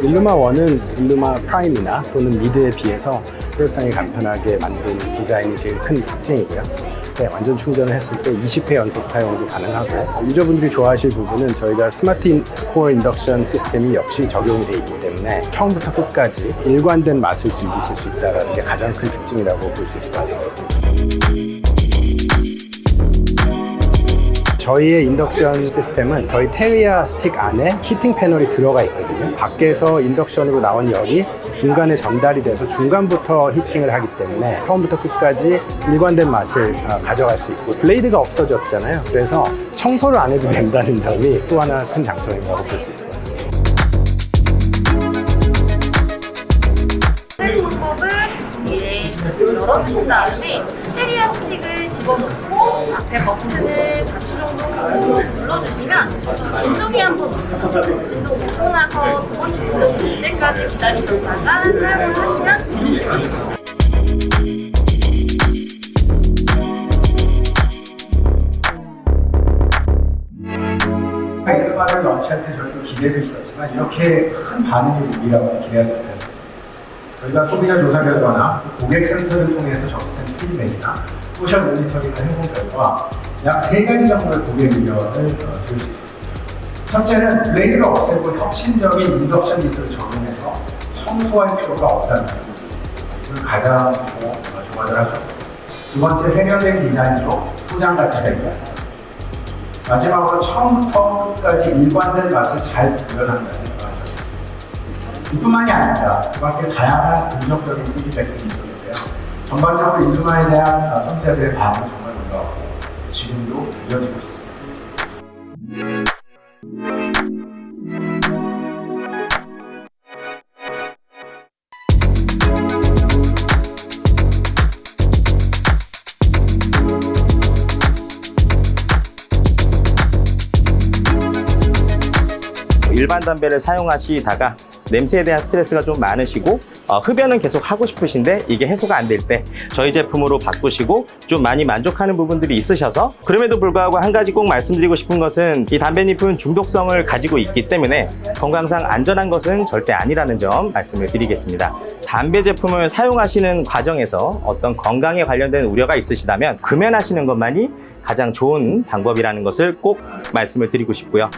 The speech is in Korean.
일루마 1은 일루마 프라임이나 또는 미드에 비해서 휴대성이 간편하게 만든 디자인이 제일 큰 특징이고요. 네, 완전 충전을 했을 때 20회 연속 사용도 가능하고 유저분들이 좋아하실 부분은 저희가 Smart Core Induction System이 역시 적용이 되어 있기 때문에 처음부터 끝까지 일관된 맛을 즐기실 수 있다는 게 가장 큰 특징이라고 볼 수 있을 것 같습니다. 저희의 인덕션 시스템은 저희 테리아 스틱 안에 heating panel이 들어가 있거든요. 밖에서 인덕션으로 나온 열이 중간에 전달이 돼서 중간부터 히팅을 하기 때문에 처음부터 끝까지 일관된 맛을 어, 가져갈 수 있고 블레이드가 없어졌잖아요. 그래서 청소를 안 해도 된다는 점이 또 하나 큰 장점이라고 볼 수 있을 것 같습니다. 방법은 이제 열어주신 다음에 테리아 스틱을 집어넣고 앞에 버튼을 4초 정도 꾹 눌러주시면 진동이 한번. 진동 듣고 나서 두 번째 진동 올 때까지 기다리셨다가 사용을 하시면 제품입니다. 일반을 launch할 때 저희도 기대를 했었지만 이렇게 큰 반응이 오리라고는 기대가 못했었어요. 저희가 소비자 조사 결과나 고객 센터를 통해서 접수된 피드백이나 social monitoring을 해본 결과 약 세 가지 정도의 고객 의견을 어, 들을 수 있었습니다. 첫째는 블레이드를 없애고 혁신적인 인덕션 기술을 적용해서 청소할 필요가 없다는 점. 이걸 가장 어, 좋아를 하셨고 두 번째 세련된 디자인으로 소장 가치가 있다. 마지막으로 처음부터 끝까지 일관된 맛을 잘 구현한다는 걸 이뿐만이 아닙니다. 그 밖에 다양한 긍정적인 피드백들이 있었는데요. 전반적으로 일루마에 대한 소비자들의 반응이 정말 놀라웠고 지금도 이어지고 있습니다. 일반 담배를 사용하시다가 냄새에 대한 스트레스가 좀 많으시고 어, 흡연은 계속 하고 싶으신데 이게 해소가 안 될 때 저희 제품으로 바꾸시고 좀 많이 만족하는 부분들이 있으셔서 그럼에도 불구하고 한 가지 꼭 말씀드리고 싶은 것은 이 담배잎은 중독성을 가지고 있기 때문에 건강상 안전한 것은 절대 아니라는 점 말씀을 드리겠습니다. 담배 제품을 사용하시는 과정에서 어떤 건강에 관련된 우려가 있으시다면 금연하시는 것만이 가장 좋은 방법이라는 것을 꼭 말씀을 드리고 싶고요.